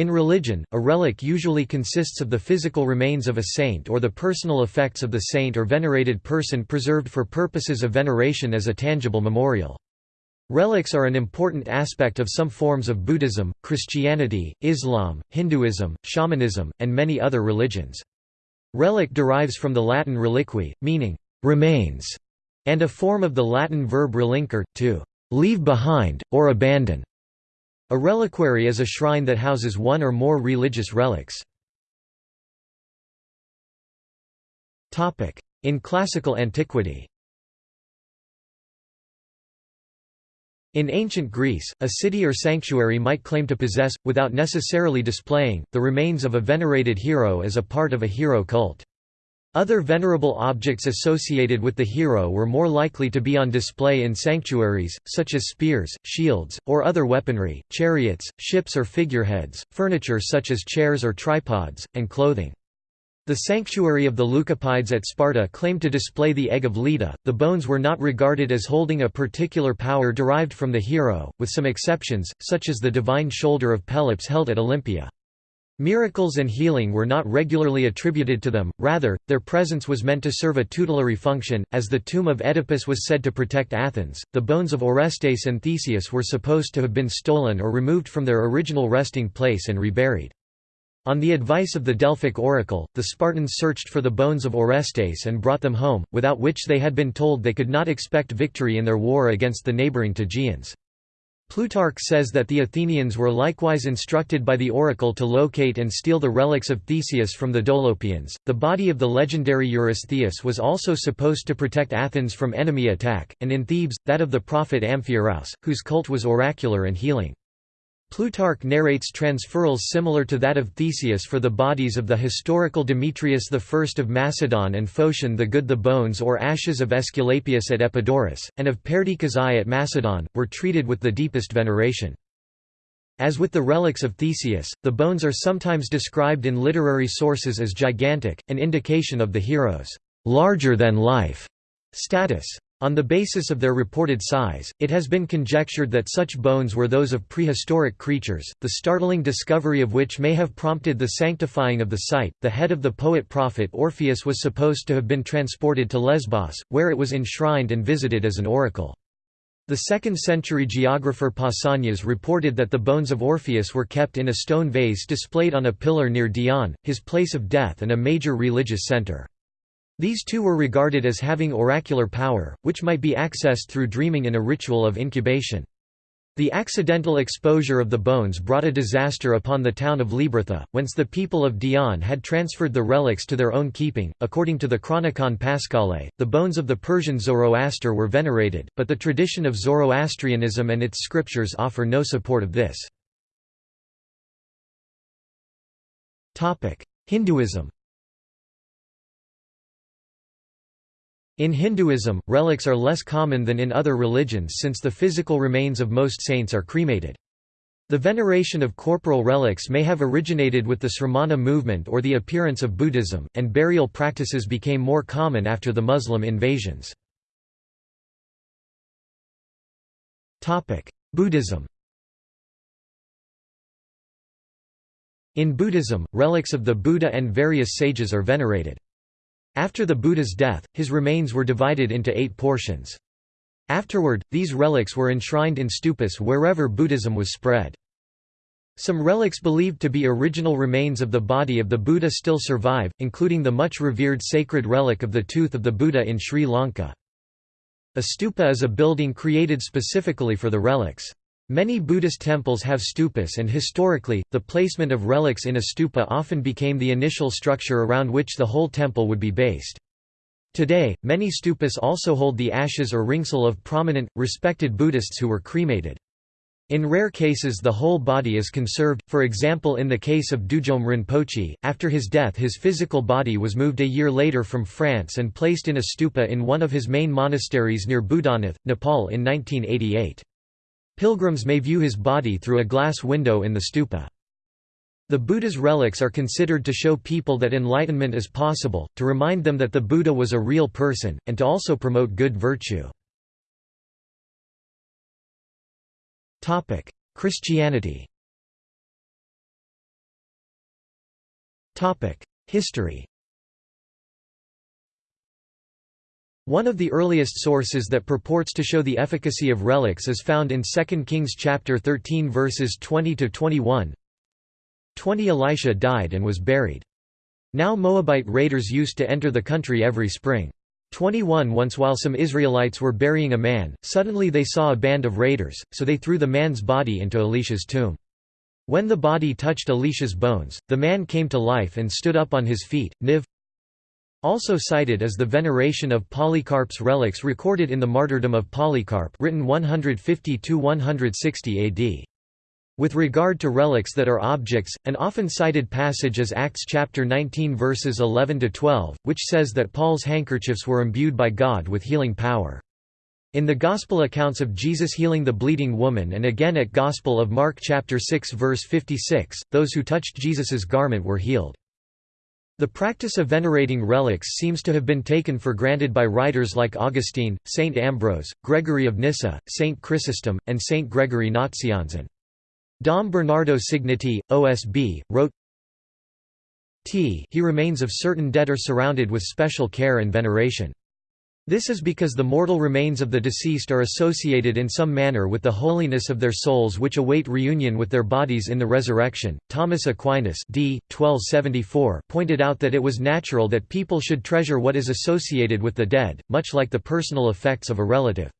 In religion, a relic usually consists of the physical remains of a saint or the personal effects of the saint or venerated person preserved for purposes of veneration as a tangible memorial. Relics are an important aspect of some forms of Buddhism, Christianity, Islam, Hinduism, shamanism, and many other religions. Relic derives from the Latin reliquiae, meaning remains, and a form of the Latin verb relinquere, to leave behind, or abandon. A reliquary is a shrine that houses one or more religious relics. In classical antiquity In ancient Greece, a city or sanctuary might claim to possess, without necessarily displaying, the remains of a venerated hero as a part of a hero cult. Other venerable objects associated with the hero were more likely to be on display in sanctuaries, such as spears, shields, or other weaponry, chariots, ships or figureheads, furniture such as chairs or tripods, and clothing. The sanctuary of the Leucippides at Sparta claimed to display the egg of Leda. The bones were not regarded as holding a particular power derived from the hero, with some exceptions, such as the divine shoulder of Pelops held at Olympia. Miracles and healing were not regularly attributed to them, rather, their presence was meant to serve a tutelary function. As the tomb of Oedipus was said to protect Athens, the bones of Orestes and Theseus were supposed to have been stolen or removed from their original resting place and reburied. On the advice of the Delphic oracle, the Spartans searched for the bones of Orestes and brought them home, without which they had been told they could not expect victory in their war against the neighbouring Tegeans. Plutarch says that the Athenians were likewise instructed by the oracle to locate and steal the relics of Theseus from the Dolopians. The body of the legendary Eurystheus was also supposed to protect Athens from enemy attack, and in Thebes, that of the prophet Amphiaraus, whose cult was oracular and healing. Plutarch narrates transferals similar to that of Theseus for the bodies of the historical Demetrius I of Macedon and Phocion the Good. The bones or ashes of Aesculapius at Epidaurus, and of Perdiccas I at Macedon, were treated with the deepest veneration. As with the relics of Theseus, the bones are sometimes described in literary sources as gigantic, an indication of the hero's larger-than-life status. On the basis of their reported size, it has been conjectured that such bones were those of prehistoric creatures, the startling discovery of which may have prompted the sanctifying of the site. The head of the poet prophet Orpheus was supposed to have been transported to Lesbos, where it was enshrined and visited as an oracle. The 2nd century geographer Pausanias reported that the bones of Orpheus were kept in a stone vase displayed on a pillar near Dion, his place of death and a major religious center. These two were regarded as having oracular power, which might be accessed through dreaming in a ritual of incubation. The accidental exposure of the bones brought a disaster upon the town of Libethra, whence the people of Dion had transferred the relics to their own keeping. According to the Chronicon Paschale, the bones of the Persian Zoroaster were venerated, but the tradition of Zoroastrianism and its scriptures offer no support of this. Hinduism In Hinduism, relics are less common than in other religions since the physical remains of most saints are cremated. The veneration of corporal relics may have originated with the Sramana movement or the appearance of Buddhism, and burial practices became more common after the Muslim invasions. Buddhism In Buddhism, relics of the Buddha and various sages are venerated. After the Buddha's death, his remains were divided into eight portions. Afterward, these relics were enshrined in stupas wherever Buddhism was spread. Some relics believed to be original remains of the body of the Buddha still survive, including the much revered sacred relic of the tooth of the Buddha in Sri Lanka. A stupa is a building created specifically for the relics. Many Buddhist temples have stupas and historically, the placement of relics in a stupa often became the initial structure around which the whole temple would be based. Today, many stupas also hold the ashes or ringsel of prominent, respected Buddhists who were cremated. In rare cases the whole body is conserved, for example in the case of Dudjom Rinpoche, after his death his physical body was moved a year later from France and placed in a stupa in one of his main monasteries near Budhanath, Nepal in 1988. Pilgrims may view his body through a glass window in the stupa. The Buddha's relics are considered to show people that enlightenment is possible, to remind them that the Buddha was a real person, and to also promote good virtue. Christianity History One of the earliest sources that purports to show the efficacy of relics is found in 2 Kings chapter 13 verses 20 to 21. 20 Elisha died and was buried. Now Moabite raiders used to enter the country every spring. 21 Once while some Israelites were burying a man, suddenly they saw a band of raiders, so they threw the man's body into Elisha's tomb. When the body touched Elisha's bones, the man came to life and stood up on his feet. Niv also cited is the veneration of Polycarp's relics recorded in the Martyrdom of Polycarp written 150–160 AD. With regard to relics that are objects, an often cited passage is Acts chapter 19 verses 11–12, which says that Paul's handkerchiefs were imbued by God with healing power. In the Gospel accounts of Jesus healing the bleeding woman and again at Gospel of Mark chapter 6 verse 56, those who touched Jesus's garment were healed. The practice of venerating relics seems to have been taken for granted by writers like Augustine, Saint Ambrose, Gregory of Nyssa, Saint Chrysostom, and Saint Gregory Nazianzen. Dom Bernardo Cignitti, OSB, wrote T he remains of certain dead are surrounded with special care and veneration. This is because the mortal remains of the deceased are associated in some manner with the holiness of their souls which await reunion with their bodies in the resurrection. Thomas Aquinas d. 1274 pointed out that it was natural that people should treasure what is associated with the dead, much like the personal effects of a relative.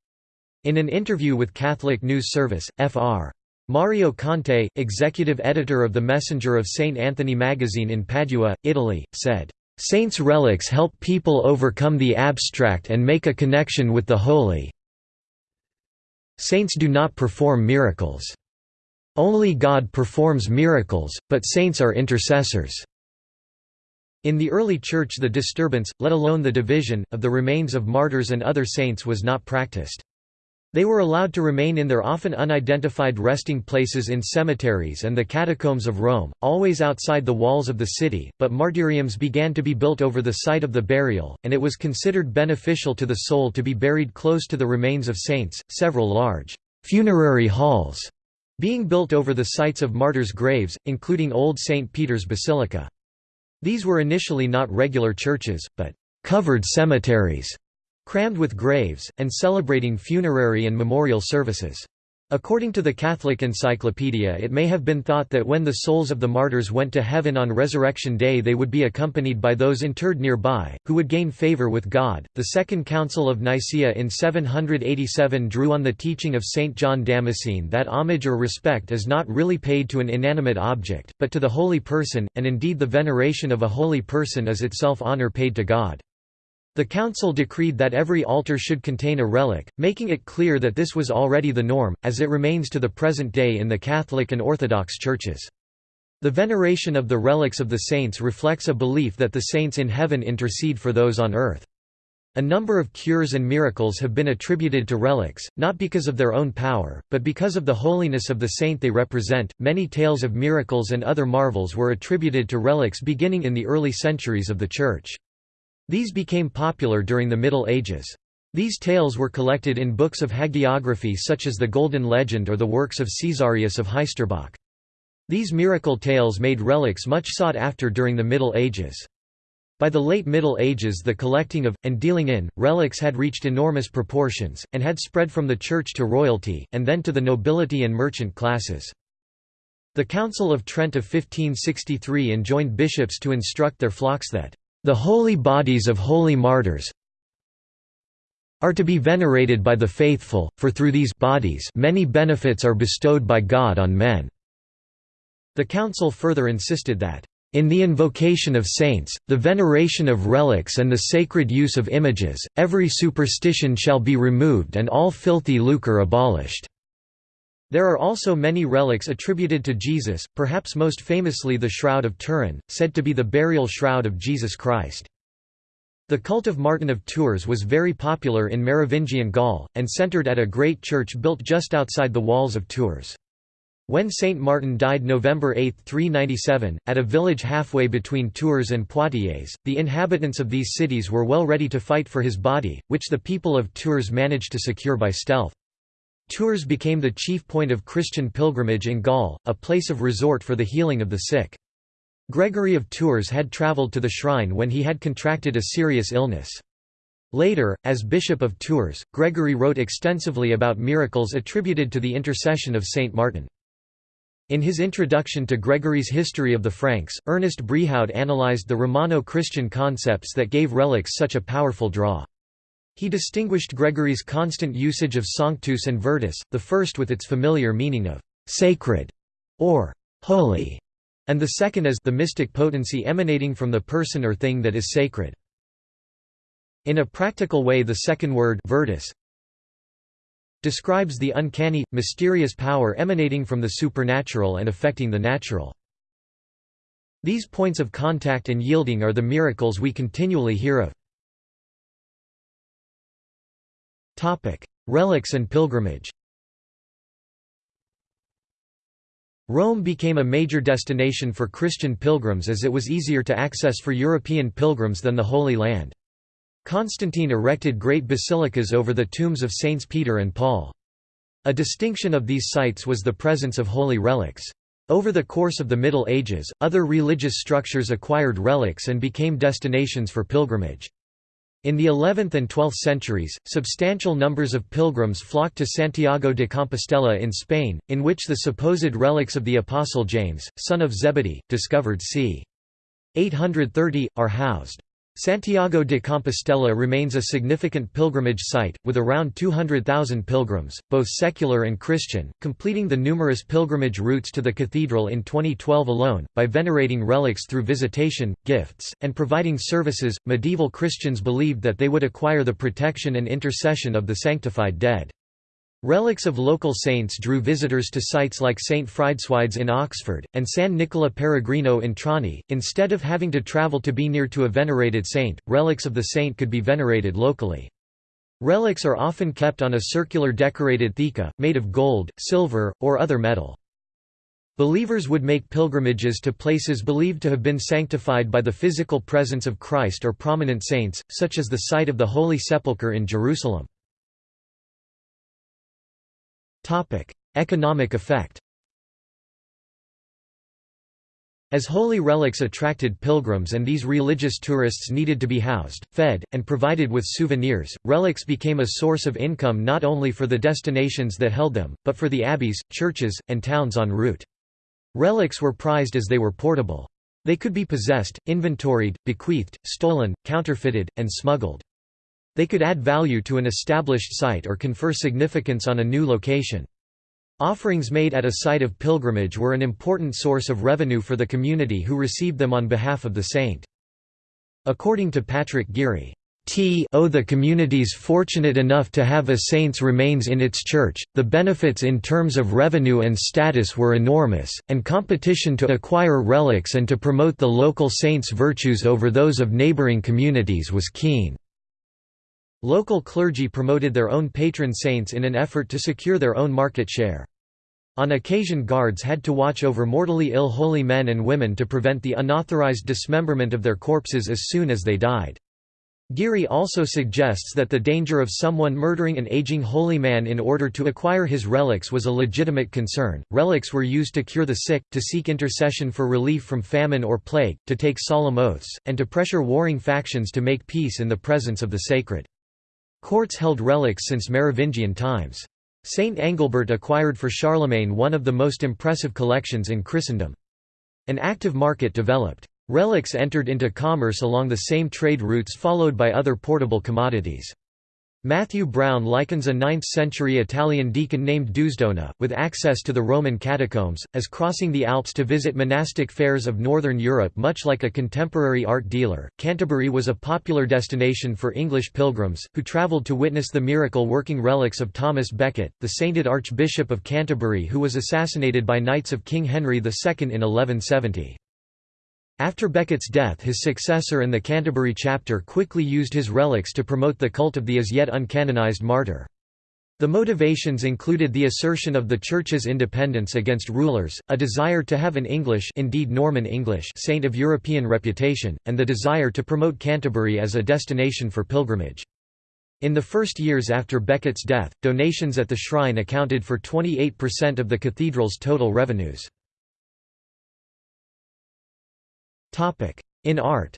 In an interview with Catholic News Service, Fr. Mario Conte, executive editor of the Messenger of St. Anthony magazine in Padua, Italy, said, Saints' relics help people overcome the abstract and make a connection with the holy. Saints do not perform miracles. Only God performs miracles, but saints are intercessors. In the early Church the disturbance, let alone the division, of the remains of martyrs and other saints was not practiced. They were allowed to remain in their often unidentified resting places in cemeteries and the catacombs of Rome, always outside the walls of the city, but martyriums began to be built over the site of the burial, and it was considered beneficial to the soul to be buried close to the remains of saints. Several large funerary halls being built over the sites of martyrs' graves, including Old St. Peter's Basilica. These were initially not regular churches, but covered cemeteries crammed with graves, and celebrating funerary and memorial services. According to the Catholic Encyclopedia it may have been thought that when the souls of the martyrs went to heaven on Resurrection Day they would be accompanied by those interred nearby, who would gain favor with God. The Second Council of Nicaea in 787 drew on the teaching of St. John Damascene that homage or respect is not really paid to an inanimate object, but to the holy person, and indeed the veneration of a holy person is itself honor paid to God. The council decreed that every altar should contain a relic, making it clear that this was already the norm, as it remains to the present day in the Catholic and Orthodox churches. The veneration of the relics of the saints reflects a belief that the saints in heaven intercede for those on earth. A number of cures and miracles have been attributed to relics, not because of their own power, but because of the holiness of the saint they represent. Many tales of miracles and other marvels were attributed to relics beginning in the early centuries of the Church. These became popular during the Middle Ages. These tales were collected in books of hagiography such as the Golden Legend or the works of Caesarius of Heisterbach. These miracle tales made relics much sought after during the Middle Ages. By the late Middle Ages the collecting of, and dealing in, relics had reached enormous proportions, and had spread from the church to royalty, and then to the nobility and merchant classes. The Council of Trent of 1563 enjoined bishops to instruct their flocks that the holy bodies of holy martyrs are to be venerated by the faithful, for through these bodies many benefits are bestowed by God on men." The Council further insisted that, "...in the invocation of saints, the veneration of relics and the sacred use of images, every superstition shall be removed and all filthy lucre abolished." There are also many relics attributed to Jesus, perhaps most famously the Shroud of Turin, said to be the burial shroud of Jesus Christ. The cult of Martin of Tours was very popular in Merovingian Gaul, and centered at a great church built just outside the walls of Tours. When Saint Martin died November 8, 397, at a village halfway between Tours and Poitiers, the inhabitants of these cities were well ready to fight for his body, which the people of Tours managed to secure by stealth. Tours became the chief point of Christian pilgrimage in Gaul, a place of resort for the healing of the sick. Gregory of Tours had travelled to the shrine when he had contracted a serious illness. Later, as Bishop of Tours, Gregory wrote extensively about miracles attributed to the intercession of Saint Martin. In his introduction to Gregory's History of the Franks, Ernest Brehaut analyzed the Romano-Christian concepts that gave relics such a powerful draw. He distinguished Gregory's constant usage of sanctus and virtus, the first with its familiar meaning of «sacred» or «holy», and the second as the mystic potency emanating from the person or thing that is sacred. In a practical way the second word virtus describes the uncanny, mysterious power emanating from the supernatural and affecting the natural. These points of contact and yielding are the miracles we continually hear of. Relics and pilgrimage Rome became a major destination for Christian pilgrims as it was easier to access for European pilgrims than the Holy Land. Constantine erected great basilicas over the tombs of Saints Peter and Paul. A distinction of these sites was the presence of holy relics. Over the course of the Middle Ages, other religious structures acquired relics and became destinations for pilgrimage. In the 11th and 12th centuries, substantial numbers of pilgrims flocked to Santiago de Compostela in Spain, in which the supposed relics of the Apostle James, son of Zebedee, discovered c. 830, are housed. Santiago de Compostela remains a significant pilgrimage site, with around 200,000 pilgrims, both secular and Christian, completing the numerous pilgrimage routes to the cathedral in 2012 alone. By venerating relics through visitation, gifts, and providing services, medieval Christians believed that they would acquire the protection and intercession of the sanctified dead. Relics of local saints drew visitors to sites like St. Frideswide's in Oxford, and San Nicola Peregrino in Trani. Instead of having to travel to be near to a venerated saint, relics of the saint could be venerated locally. Relics are often kept on a circular decorated theca, made of gold, silver, or other metal. Believers would make pilgrimages to places believed to have been sanctified by the physical presence of Christ or prominent saints, such as the site of the Holy Sepulchre in Jerusalem. Economic effect As holy relics attracted pilgrims and these religious tourists needed to be housed, fed, and provided with souvenirs, relics became a source of income not only for the destinations that held them, but for the abbeys, churches, and towns en route. Relics were prized as they were portable. They could be possessed, inventoried, bequeathed, stolen, counterfeited, and smuggled. They could add value to an established site or confer significance on a new location. Offerings made at a site of pilgrimage were an important source of revenue for the community who received them on behalf of the saint. According to Patrick Geary, T o the communities fortunate enough to have a saint's remains in its church, the benefits in terms of revenue and status were enormous, and competition to acquire relics and to promote the local saint's virtues over those of neighboring communities was keen. Local clergy promoted their own patron saints in an effort to secure their own market share. On occasion guards had to watch over mortally ill holy men and women to prevent the unauthorized dismemberment of their corpses as soon as they died. Geary also suggests that the danger of someone murdering an aging holy man in order to acquire his relics was a legitimate concern. Relics were used to cure the sick, to seek intercession for relief from famine or plague, to take solemn oaths, and to pressure warring factions to make peace in the presence of the sacred. Courts held relics since Merovingian times. Saint Angilbert acquired for Charlemagne one of the most impressive collections in Christendom. An active market developed. Relics entered into commerce along the same trade routes followed by other portable commodities. Matthew Brown likens a 9th-century Italian deacon named Deusdona, with access to the Roman catacombs, as crossing the Alps to visit monastic fairs of northern Europe much like a contemporary art dealer. Canterbury was a popular destination for English pilgrims, who travelled to witness the miracle-working relics of Thomas Becket, the sainted Archbishop of Canterbury who was assassinated by knights of King Henry II in 1170. After Becket's death his successor and the Canterbury chapter quickly used his relics to promote the cult of the as yet uncanonized martyr. The motivations included the assertion of the Church's independence against rulers, a desire to have an English indeed Norman English saint of European reputation, and the desire to promote Canterbury as a destination for pilgrimage. In the first years after Becket's death, donations at the shrine accounted for 28% of the cathedral's total revenues. In art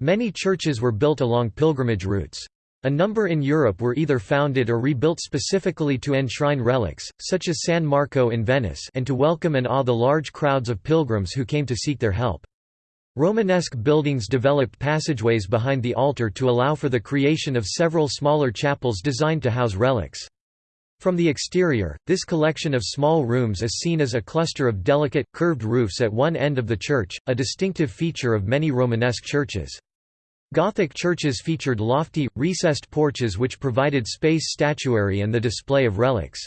Many churches were built along pilgrimage routes. A number in Europe were either founded or rebuilt specifically to enshrine relics, such as San Marco in Venice and to welcome and awe the large crowds of pilgrims who came to seek their help. Romanesque buildings developed passageways behind the altar to allow for the creation of several smaller chapels designed to house relics. From the exterior, this collection of small rooms is seen as a cluster of delicate, curved roofs at one end of the church, a distinctive feature of many Romanesque churches. Gothic churches featured lofty, recessed porches which provided space statuary and the display of relics.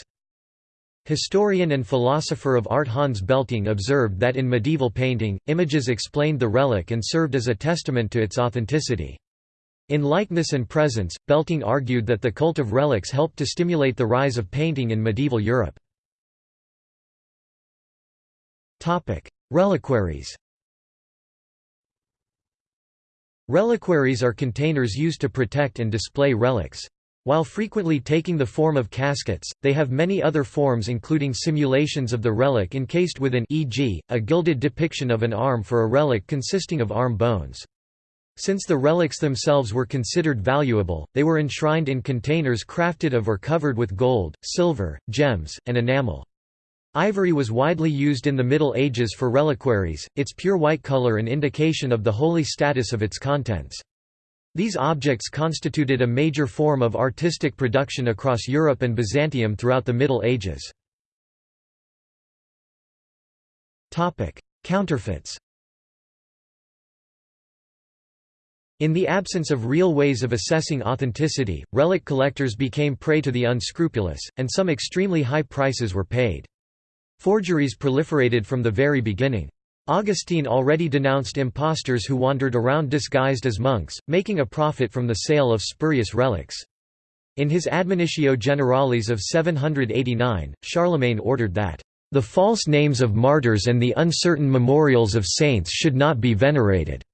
Historian and philosopher of art Hans Belting observed that in medieval painting, images explained the relic and served as a testament to its authenticity. In likeness and presence, Belting argued that the cult of relics helped to stimulate the rise of painting in medieval Europe. Reliquaries Reliquaries are containers used to protect and display relics. While frequently taking the form of caskets, they have many other forms including simulations of the relic encased within e.g., a gilded depiction of an arm for a relic consisting of arm bones. Since the relics themselves were considered valuable, they were enshrined in containers crafted of or covered with gold, silver, gems, and enamel. Ivory was widely used in the Middle Ages for reliquaries, its pure white color an indication of the holy status of its contents. These objects constituted a major form of artistic production across Europe and Byzantium throughout the Middle Ages. Counterfeits In the absence of real ways of assessing authenticity, relic collectors became prey to the unscrupulous, and some extremely high prices were paid. Forgeries proliferated from the very beginning. Augustine already denounced impostors who wandered around disguised as monks, making a profit from the sale of spurious relics. In his Admonitio Generalis of 789, Charlemagne ordered that, "...the false names of martyrs and the uncertain memorials of saints should not be venerated."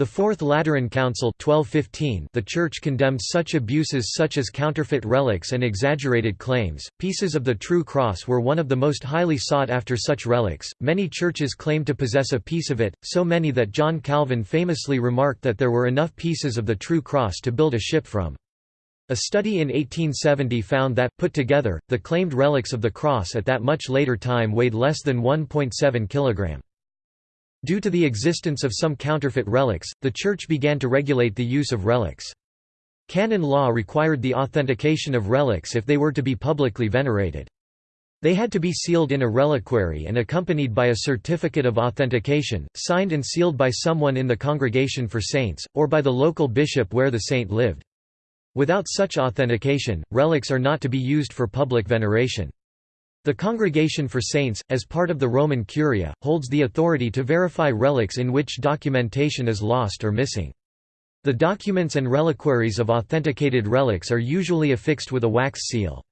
The Fourth Lateran Council 1215 the Church condemned such abuses such as counterfeit relics and exaggerated claims. Pieces of the true cross were one of the most highly sought after such relics. Many churches claimed to possess a piece of it, so many that John Calvin famously remarked that there were enough pieces of the true cross to build a ship from. A study in 1870 found that, put together, the claimed relics of the cross at that much later time weighed less than 1.7 kg. Due to the existence of some counterfeit relics, the Church began to regulate the use of relics. Canon law required the authentication of relics if they were to be publicly venerated. They had to be sealed in a reliquary and accompanied by a certificate of authentication, signed and sealed by someone in the Congregation for Saints, or by the local bishop where the saint lived. Without such authentication, relics are not to be used for public veneration. The Congregation for Saints, as part of the Roman Curia, holds the authority to verify relics in which documentation is lost or missing. The documents and reliquaries of authenticated relics are usually affixed with a wax seal.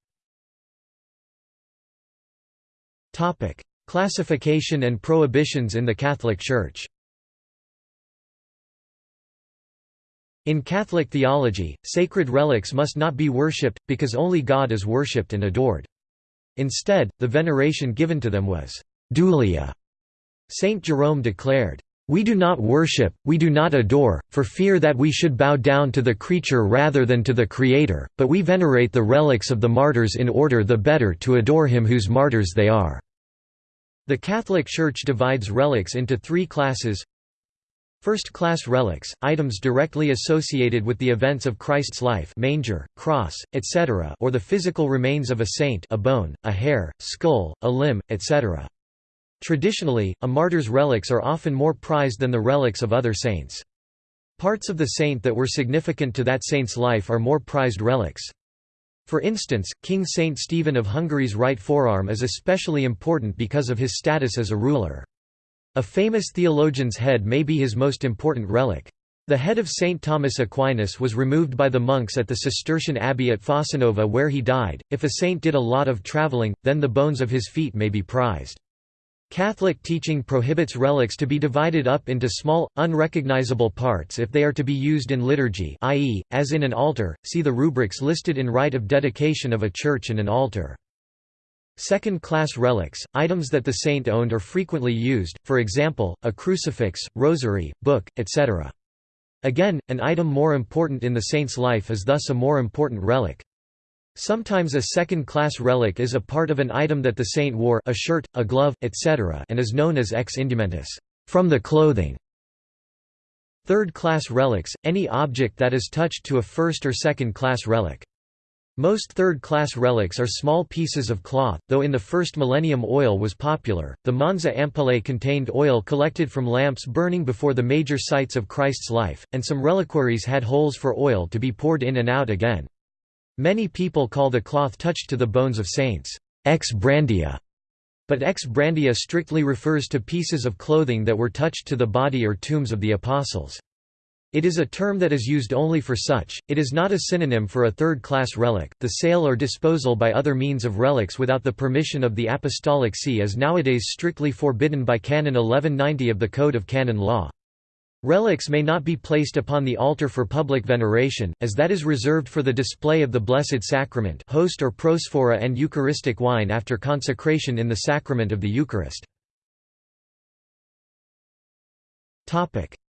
Classification and prohibitions in the Catholic Church In Catholic theology, sacred relics must not be worshipped, because only God is worshipped and adored. Instead, the veneration given to them was dulia. Saint Jerome declared, "We do not worship, we do not adore, for fear that we should bow down to the creature rather than to the Creator, but we venerate the relics of the martyrs in order the better to adore him whose martyrs they are." The Catholic Church divides relics into three classes First-class relics, items directly associated with the events of Christ's life manger, cross, etc. or the physical remains of a saint a bone, a hair, skull, a limb, etc. Traditionally, a martyr's relics are often more prized than the relics of other saints. Parts of the saint that were significant to that saint's life are more prized relics. For instance, King Saint Stephen of Hungary's right forearm is especially important because of his status as a ruler. A famous theologian's head may be his most important relic. The head of St. Thomas Aquinas was removed by the monks at the Cistercian abbey at Fossanova where he died. If a saint did a lot of traveling, then the bones of his feet may be prized. Catholic teaching prohibits relics to be divided up into small, unrecognizable parts if they are to be used in liturgy i.e., as in an altar, see the rubrics listed in rite of dedication of a church and an altar. Second-class relics, items that the saint owned or frequently used, for example, a crucifix, rosary, book, etc. Again, an item more important in the saint's life is thus a more important relic. Sometimes a second-class relic is a part of an item that the saint wore a shirt, a glove, etc. and is known as ex indumentis from the clothing". Third-class relics, any object that is touched to a first- or second-class relic. Most third-class relics are small pieces of cloth, though in the first millennium oil was popular. The Monza ampullae contained oil collected from lamps burning before the major sites of Christ's life, and some reliquaries had holes for oil to be poured in and out again. Many people call the cloth touched to the bones of saints, ex brandea, but ex brandea strictly refers to pieces of clothing that were touched to the body or tombs of the apostles. It is a term that is used only for such, it is not a synonym for a third-class relic. The sale or disposal by other means of relics without the permission of the Apostolic See is nowadays strictly forbidden by Canon 1190 of the Code of Canon Law. Relics may not be placed upon the altar for public veneration, as that is reserved for the display of the Blessed Sacrament host or prosphora and Eucharistic wine after consecration in the sacrament of the Eucharist.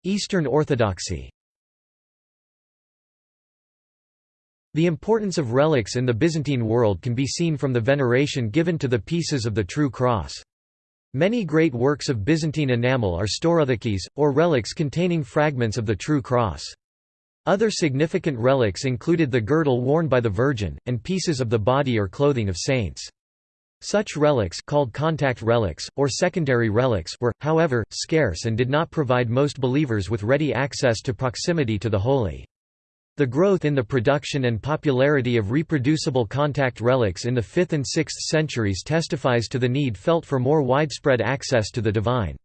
Eastern Orthodoxy The importance of relics in the Byzantine world can be seen from the veneration given to the pieces of the true cross. Many great works of Byzantine enamel are staurotheques, or relics containing fragments of the true cross. Other significant relics included the girdle worn by the Virgin, and pieces of the body or clothing of saints. Such relics called contact relics, or secondary relics were, however, scarce and did not provide most believers with ready access to proximity to the holy. The growth in the production and popularity of reproducible contact relics in the 5th and 6th centuries testifies to the need felt for more widespread access to the divine.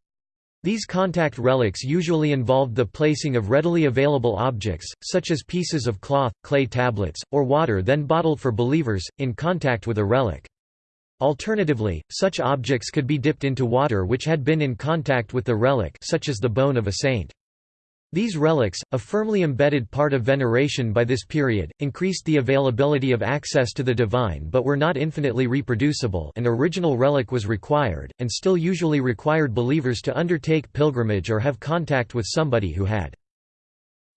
These contact relics usually involved the placing of readily available objects, such as pieces of cloth, clay tablets, or water then bottled for believers, in contact with a relic. Alternatively, such objects could be dipped into water which had been in contact with the relic such as the bone of a saint. These relics, a firmly embedded part of veneration by this period, increased the availability of access to the divine but were not infinitely reproducible an original relic was required, and still usually required believers to undertake pilgrimage or have contact with somebody who had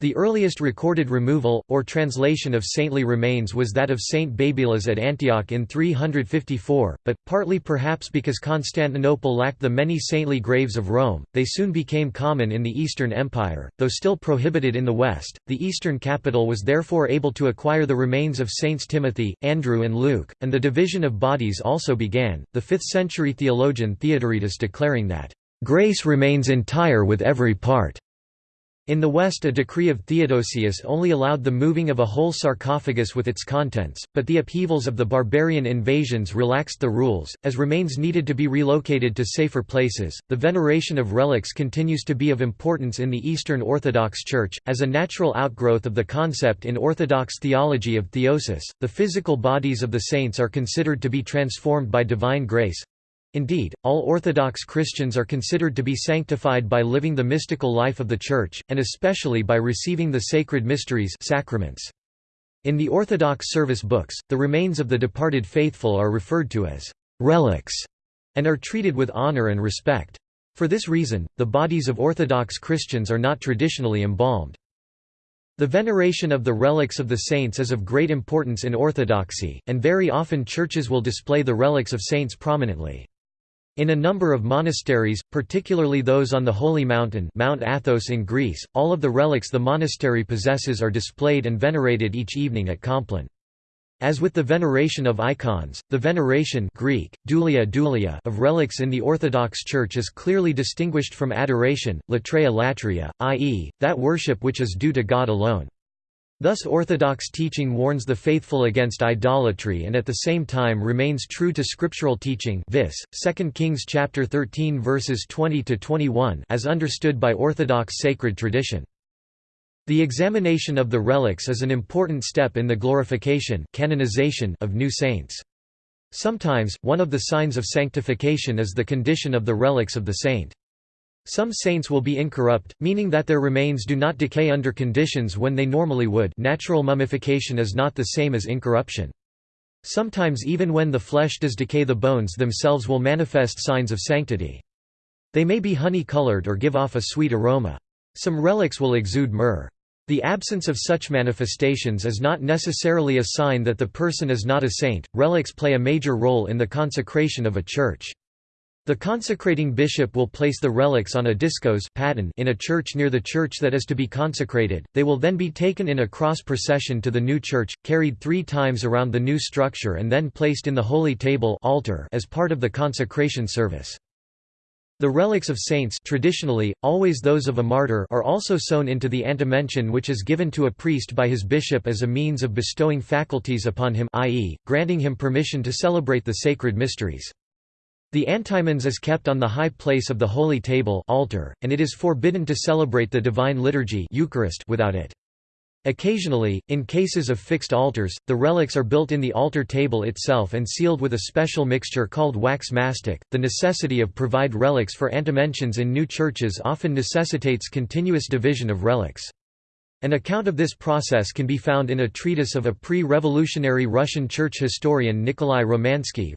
the earliest recorded removal, or translation of saintly remains was that of Saint Babylas at Antioch in 354, but, partly perhaps because Constantinople lacked the many saintly graves of Rome, they soon became common in the Eastern Empire, though still prohibited in the West. The Eastern capital was therefore able to acquire the remains of Saints Timothy, Andrew, and Luke, and the division of bodies also began, the 5th century theologian Theodoretus declaring that, Grace remains entire with every part. In the West a decree of Theodosius only allowed the moving of a whole sarcophagus with its contents, but the upheavals of the barbarian invasions relaxed the rules, as remains needed to be relocated to safer places. The veneration of relics continues to be of importance in the Eastern Orthodox Church, as a natural outgrowth of the concept in Orthodox theology of theosis. The physical bodies of the saints are considered to be transformed by divine grace, Indeed, all Orthodox Christians are considered to be sanctified by living the mystical life of the Church, and especially by receiving the sacred mysteries sacraments. In the Orthodox service books, the remains of the departed faithful are referred to as «relics» and are treated with honor and respect. For this reason, the bodies of Orthodox Christians are not traditionally embalmed. The veneration of the relics of the saints is of great importance in Orthodoxy, and very often churches will display the relics of saints prominently. In a number of monasteries, particularly those on the Holy Mountain Mount Athos in Greece, all of the relics the monastery possesses are displayed and venerated each evening at Compline. As with the veneration of icons, the veneration Greek, doulia of relics in the Orthodox Church is clearly distinguished from adoration, latreia latria, i.e., that worship which is due to God alone. Thus Orthodox teaching warns the faithful against idolatry and at the same time remains true to scriptural teaching vis, 2 Kings chapter 13 verses 20–21 as understood by Orthodox sacred tradition. The examination of the relics is an important step in the glorification canonization of new saints. Sometimes, one of the signs of sanctification is the condition of the relics of the saint. Some saints will be incorrupt, meaning that their remains do not decay under conditions when they normally would natural mummification is not the same as incorruption. Sometimes even when the flesh does decay the bones themselves will manifest signs of sanctity. They may be honey-colored or give off a sweet aroma. Some relics will exude myrrh. The absence of such manifestations is not necessarily a sign that the person is not a saint. Relics play a major role in the consecration of a church. The consecrating bishop will place the relics on a diskos in a church near the church that is to be consecrated, they will then be taken in a cross procession to the new church, carried three times around the new structure and then placed in the holy table altar as part of the consecration service. The relics of saints traditionally, always those of a martyr are also sewn into the antimension which is given to a priest by his bishop as a means of bestowing faculties upon him i.e., granting him permission to celebrate the sacred mysteries. The antimins is kept on the high place of the holy table altar, and it is forbidden to celebrate the divine liturgy Eucharist without it. Occasionally, in cases of fixed altars, the relics are built in the altar table itself and sealed with a special mixture called wax mastic. The necessity of provide relics for antimensions in new churches often necessitates continuous division of relics. An account of this process can be found in a treatise of a pre-revolutionary Russian church historian Nikolai Romansky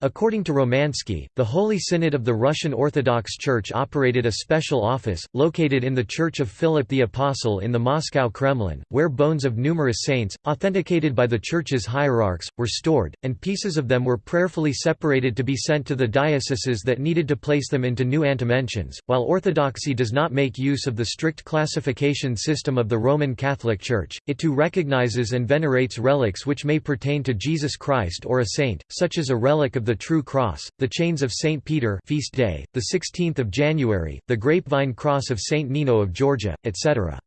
According to Romansky, the Holy Synod of the Russian Orthodox Church operated a special office, located in the Church of Philip the Apostle in the Moscow Kremlin, where bones of numerous saints, authenticated by the Church's hierarchs, were stored, and pieces of them were prayerfully separated to be sent to the dioceses that needed to place them into new antimensions. While Orthodoxy does not make use of the strict classification system of the Roman Catholic Church, it too recognizes and venerates relics which may pertain to Jesus Christ or a saint, such as a relic of the True Cross, the Chains of St. Peter feast day, the 16th of January, the Grapevine Cross of St. Nino of Georgia, etc.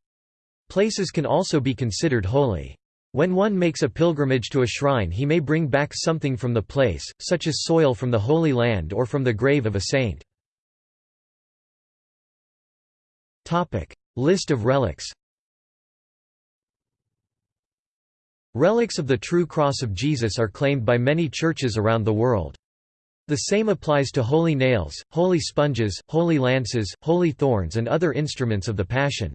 Places can also be considered holy. When one makes a pilgrimage to a shrine he may bring back something from the place, such as soil from the Holy Land or from the grave of a saint. List of relics Relics of the True Cross of Jesus are claimed by many churches around the world. The same applies to holy nails, holy sponges, holy lances, holy thorns and other instruments of the Passion.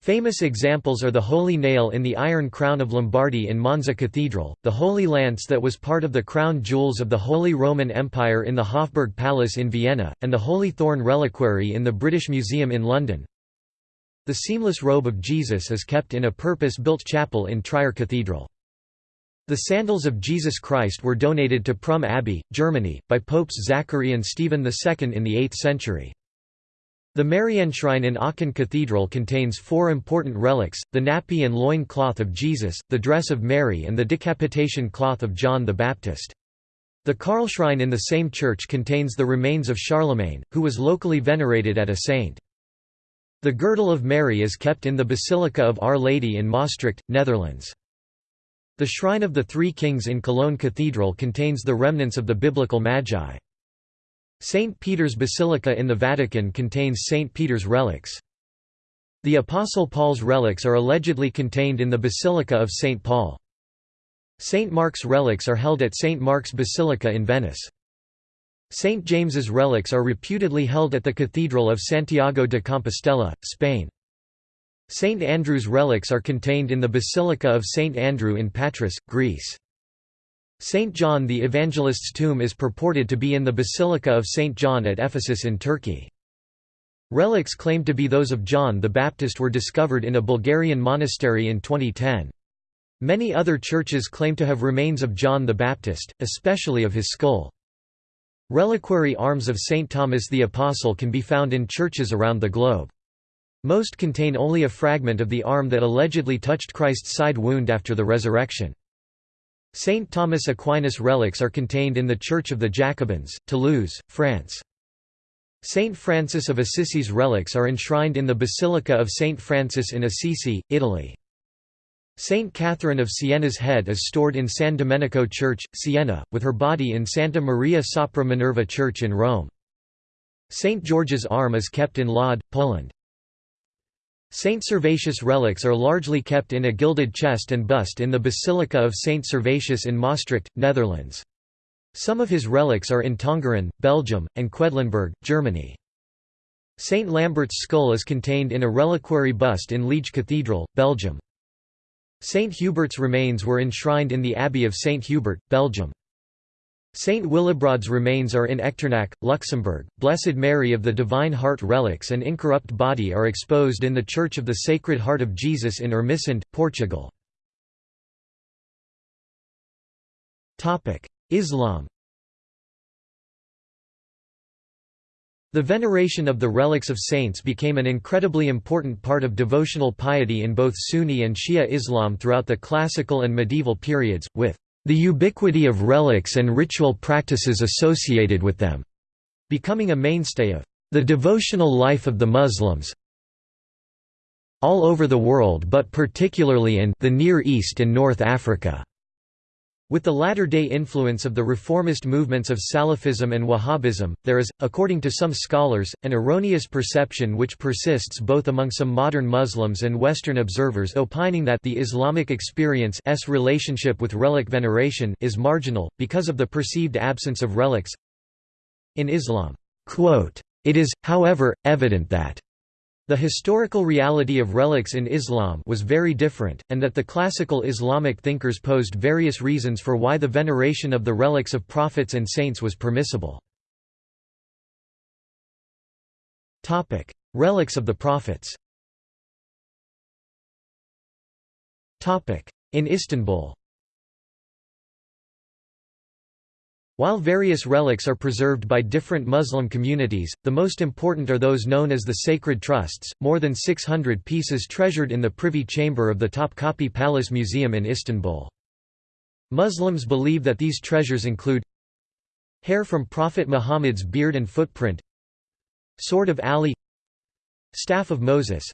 Famous examples are the Holy Nail in the Iron Crown of Lombardy in Monza Cathedral, the Holy Lance that was part of the crown jewels of the Holy Roman Empire in the Hofburg Palace in Vienna, and the Holy Thorn Reliquary in the British Museum in London. The seamless robe of Jesus is kept in a purpose-built chapel in Trier Cathedral. The sandals of Jesus Christ were donated to Prum Abbey, Germany, by Popes Zachary and Stephen II in the 8th century. The Marienne Shrine in Aachen Cathedral contains four important relics, the nappy and loin cloth of Jesus, the dress of Mary and the decapitation cloth of John the Baptist. The Karl Shrine in the same church contains the remains of Charlemagne, who was locally venerated at a saint. The girdle of Mary is kept in the Basilica of Our Lady in Maastricht, Netherlands. The Shrine of the Three Kings in Cologne Cathedral contains the remnants of the biblical Magi. St. Peter's Basilica in the Vatican contains St. Peter's relics. The Apostle Paul's relics are allegedly contained in the Basilica of St. Paul. St. Mark's relics are held at St. Mark's Basilica in Venice. St. James's relics are reputedly held at the Cathedral of Santiago de Compostela, Spain. St. Andrew's relics are contained in the Basilica of St. Andrew in Patras, Greece. St. John the Evangelist's tomb is purported to be in the Basilica of St. John at Ephesus in Turkey. Relics claimed to be those of John the Baptist were discovered in a Bulgarian monastery in 2010. Many other churches claim to have remains of John the Baptist, especially of his skull. Reliquary arms of St. Thomas the Apostle can be found in churches around the globe. Most contain only a fragment of the arm that allegedly touched Christ's side wound after the resurrection. St. Thomas Aquinas relics are contained in the Church of the Jacobins, Toulouse, France. St. Francis of Assisi's relics are enshrined in the Basilica of St. Francis in Assisi, Italy. Saint Catherine of Siena's head is stored in San Domenico Church, Siena, with her body in Santa Maria sopra Minerva Church in Rome. Saint George's arm is kept in Lod, Poland. Saint Servatius relics are largely kept in a gilded chest and bust in the Basilica of Saint Servatius in Maastricht, Netherlands. Some of his relics are in Tongeren, Belgium, and Quedlinburg, Germany. Saint Lambert's skull is contained in a reliquary bust in Liege Cathedral, Belgium. Saint Hubert's remains were enshrined in the Abbey of Saint Hubert, Belgium. Saint Willibrord's remains are in Echternach, Luxembourg. Blessed Mary of the Divine Heart relics and incorrupt body are exposed in the Church of the Sacred Heart of Jesus in Ermesinde, Portugal. Islam The veneration of the relics of saints became an incredibly important part of devotional piety in both Sunni and Shia Islam throughout the classical and medieval periods, with the ubiquity of relics and ritual practices associated with them, becoming a mainstay of the devotional life of the Muslims all over the world but particularly in the Near East and North Africa. With the latter-day influence of the reformist movements of Salafism and Wahhabism, there is, according to some scholars, an erroneous perception which persists both among some modern Muslims and Western observers opining that the Islamic experience's relationship with relic veneration is marginal, because of the perceived absence of relics. In Islam, "...it is, however, evident that the historical reality of relics in Islam was very different, and that the classical Islamic thinkers posed various reasons for why the veneration of the relics of prophets and saints was permissible. Relics of the prophets In Istanbul While various relics are preserved by different Muslim communities, the most important are those known as the sacred trusts, more than 600 pieces treasured in the Privy Chamber of the Topkapi Palace Museum in Istanbul. Muslims believe that these treasures include Hair from Prophet Muhammad's beard and footprint Sword of Ali Staff of Moses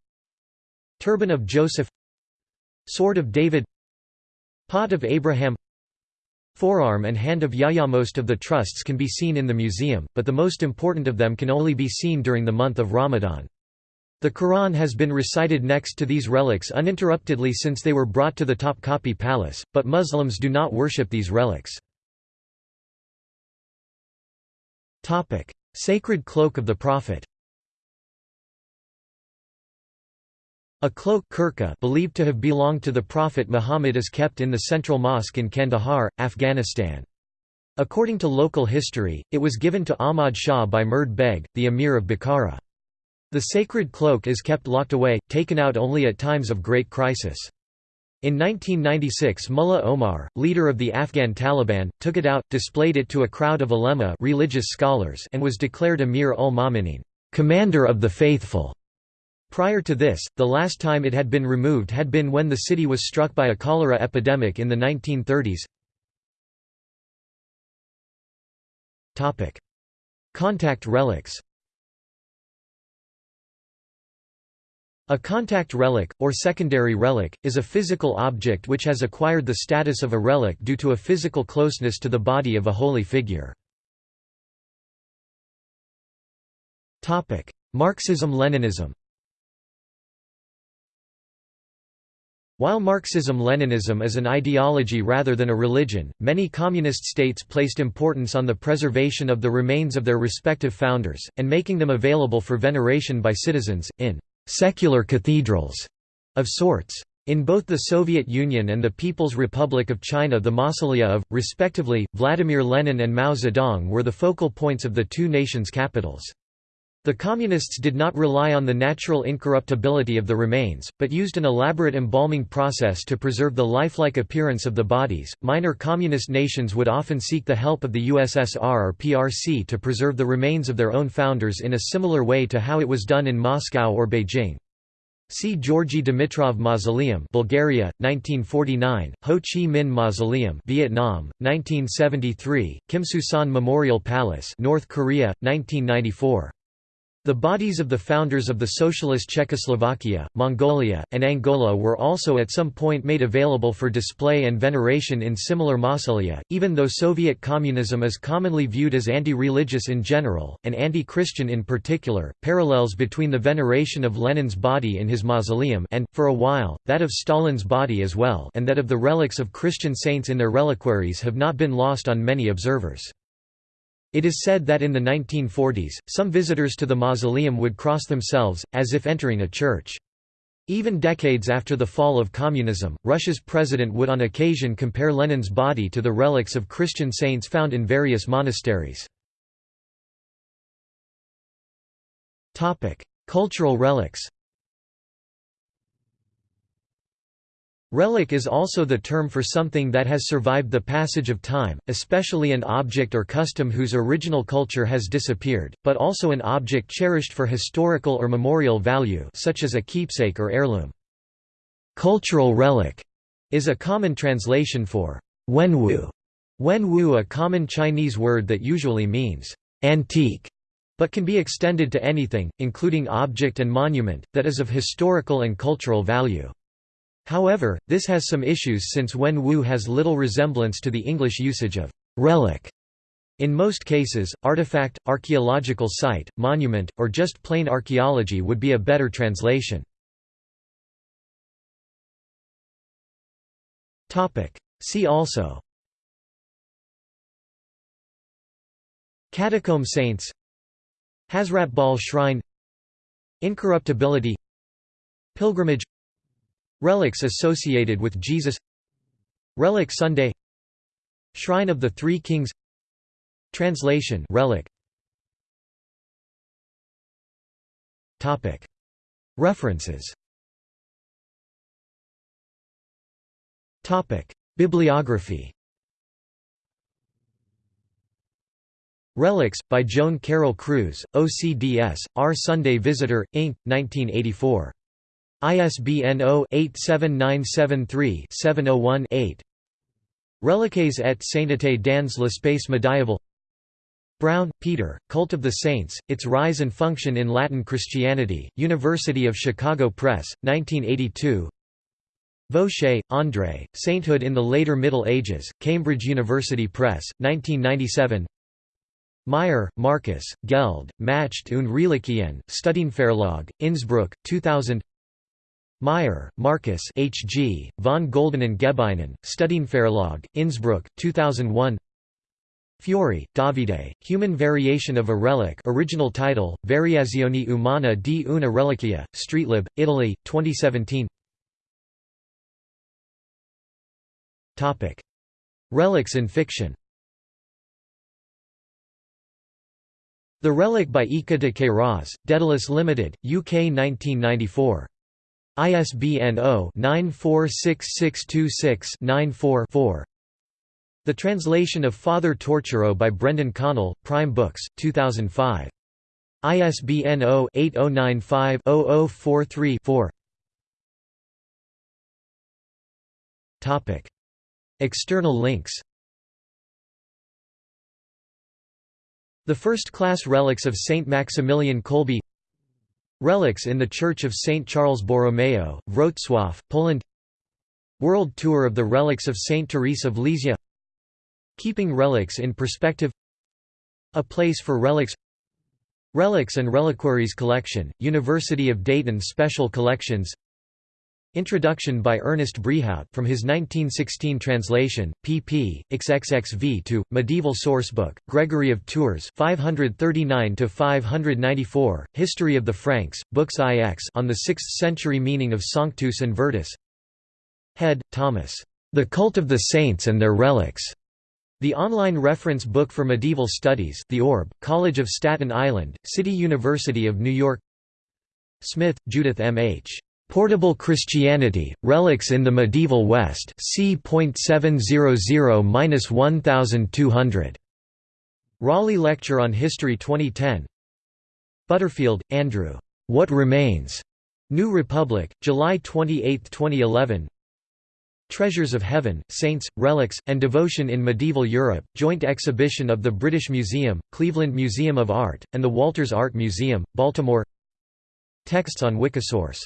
Turban of Joseph Sword of David Pot of Abraham Forearm and hand of Yahya Most of the trusts can be seen in the museum, but the most important of them can only be seen during the month of Ramadan. The Quran has been recited next to these relics uninterruptedly since they were brought to the Topkapi Palace, but Muslims do not worship these relics. Sacred cloak of the Prophet A cloak believed to have belonged to the Prophet Muhammad is kept in the central mosque in Kandahar, Afghanistan. According to local history, it was given to Ahmad Shah by Murad Beg, the emir of Bukhara. The sacred cloak is kept locked away, taken out only at times of great crisis. In 1996 Mullah Omar, leader of the Afghan Taliban, took it out, displayed it to a crowd of ulema religious scholars and was declared Amir ul-Mominin commander of the faithful". Prior to this, the last time it had been removed had been when the city was struck by a cholera epidemic in the 1930s. Topic. Contact relics A contact relic, or secondary relic, is a physical object which has acquired the status of a relic due to a physical closeness to the body of a holy figure. Marxism-Leninism While Marxism-Leninism is an ideology rather than a religion, many communist states placed importance on the preservation of the remains of their respective founders, and making them available for veneration by citizens, in «secular cathedrals» of sorts. In both the Soviet Union and the People's Republic of China the mausolea of, respectively, Vladimir Lenin and Mao Zedong were the focal points of the two nations' capitals. The Communists did not rely on the natural incorruptibility of the remains, but used an elaborate embalming process to preserve the lifelike appearance of the bodies. Minor communist nations would often seek the help of the USSR or PRC to preserve the remains of their own founders in a similar way to how it was done in Moscow or Beijing. See Georgy Dimitrov Mausoleum, Bulgaria, 1949; Ho Chi Minh Mausoleum, Vietnam, 1973; Kumsusan Memorial Palace, North Korea, 1994. The bodies of the founders of the Socialist Czechoslovakia, Mongolia, and Angola were also at some point made available for display and veneration in similar mausolea, even though Soviet communism is commonly viewed as anti-religious in general, and anti-Christian in particular. Parallels between the veneration of Lenin's body in his mausoleum and, for a while, that of Stalin's body as well and that of the relics of Christian saints in their reliquaries have not been lost on many observers. It is said that in the 1940s, some visitors to the mausoleum would cross themselves, as if entering a church. Even decades after the fall of communism, Russia's president would on occasion compare Lenin's body to the relics of Christian saints found in various monasteries. Cultural relics Relic is also the term for something that has survived the passage of time, especially an object or custom whose original culture has disappeared, but also an object cherished for historical or memorial value such as a keepsake or heirloom. Cultural relic is a common translation for wenwu. Wenwu a common Chinese word that usually means antique but can be extended to anything, including object and monument, that is of historical and cultural value. However, this has some issues since Wen Wu has little resemblance to the English usage of «relic». In most cases, artifact, archaeological site, monument, or just plain archaeology would be a better translation. See also Catacomb saints Hazratbal shrine Incorruptibility Pilgrimage Relics associated with Jesus. Relic Sunday. Shrine of the Three Kings. Translation relic. Topic. References. Topic. Bibliography. Relics, by Joan Carol Cruz, OCDS, Our Sunday Visitor, Inc., 1984. ISBN 0-87973-701-8 Reliques et sainteté dans l'espace médiéval. Brown, Peter, Cult of the Saints, Its Rise and Function in Latin Christianity, University of Chicago Press, 1982 Vauchez, André, Sainthood in the Later Middle Ages, Cambridge University Press, 1997 Mayr, Markus, Geld, Macht und Reliquien, Studienverlag, Innsbruck, 2000 Mayr, Markus H. G., von Golden and Gebeinen, Studienverlag, Innsbruck, 2001 Fiori, Davide, Human Variation of a Relic original title, Variazioni umana di una reliquia, Streetlib, Italy, 2017 Relics in fiction The Relic by Eça de Queiroz, Daedalus Limited, UK 1994 ISBN 0-946626-94-4 The Translation of Father Torturo by Brendan Connell, Prime Books, 2005. ISBN 0-8095-0043-4 External links. The first-class relics of Saint Maximilian Kolbe Relics in the Church of St. Charles Borromeo, Wrocław, Poland World Tour of the Relics of St. Therese of Lisieux Keeping Relics in Perspective A Place for Relics Relics and Reliquaries Collection, University of Dayton Special Collections Introduction by Ernest Brehaut from his 1916 translation, pp. xxxv to Medieval Sourcebook, Gregory of Tours 539 to 594, History of the Franks, Books IX on the 6th century meaning of Sanctus and Virtus Head, Thomas. The Cult of the Saints and Their Relics. The online reference book for medieval studies The Orb, College of Staten Island, City University of New York Smith, Judith M. H. Portable Christianity, Relics in the Medieval West c.700–1200. Raleigh Lecture on History 2010 Butterfield, Andrew. What Remains? New Republic, July 28, 2011 Treasures of Heaven, Saints, Relics, and Devotion in Medieval Europe, joint exhibition of the British Museum, Cleveland Museum of Art, and the Walters Art Museum, Baltimore Texts on Wikisource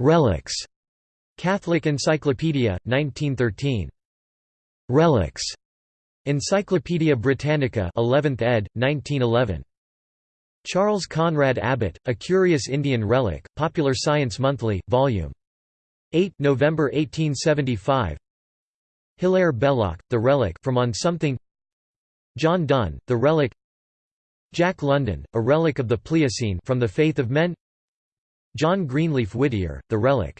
Relics. Catholic Encyclopedia, 1913. Relics. Encyclopædia Britannica 11th ed., 1911. Charles Conrad Abbott, A Curious Indian Relic, Popular Science Monthly, Vol. 8 November 1875 Hilaire Belloc, The Relic from On Something John Donne, The Relic Jack London, A Relic of the Pliocene from the Faith of Men John Greenleaf Whittier, The Relic.